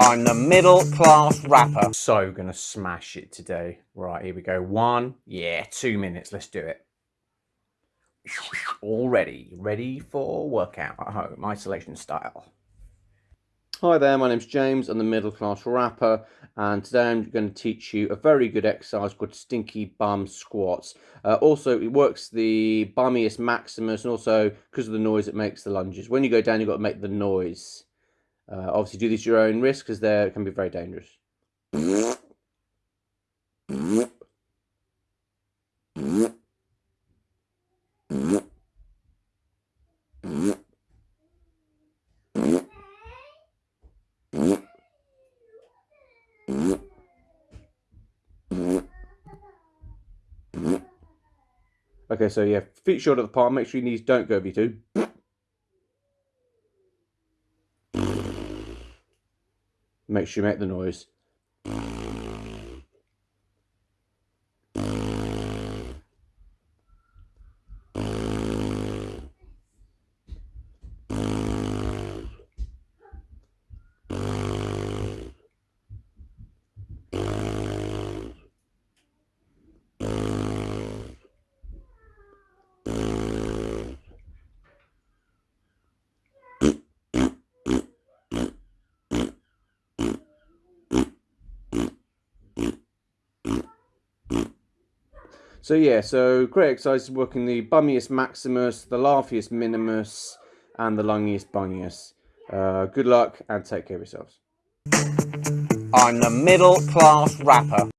I'm the middle class rapper. So gonna smash it today. Right, here we go. One, yeah, two minutes. Let's do it. All ready, ready for workout at home, isolation style. Hi there, my name's James. I'm the middle class rapper, and today I'm going to teach you a very good exercise called Stinky Bum Squats. Uh, also, it works the bummiest maximus, and also because of the noise it makes the lunges. When you go down, you've got to make the noise. Uh, obviously, do this at your own risk because they can be very dangerous. Okay, so yeah, feet short of the palm. Make sure your knees don't go over you two. Make sure you make the noise. So yeah, so great exercise working the bummiest maximus, the laughiest minimus, and the lungiest bungiest. Uh, good luck and take care of yourselves. I'm the middle class rapper.